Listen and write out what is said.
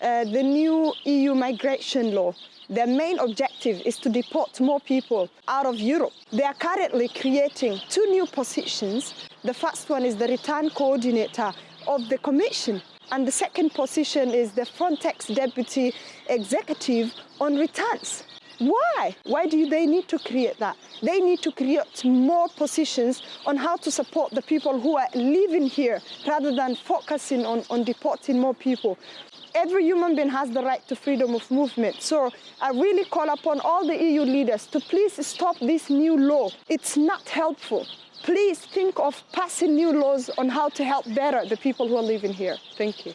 uh, the new EU migration law. Their main objective is to deport more people out of Europe. They are currently creating two new positions. The first one is the return coordinator of the Commission. And the second position is the Frontex Deputy Executive on Returns. Why? Why do they need to create that? They need to create more positions on how to support the people who are living here rather than focusing on, on deporting more people. Every human being has the right to freedom of movement. So I really call upon all the EU leaders to please stop this new law. It's not helpful. Please think of passing new laws on how to help better the people who are living here. Thank you.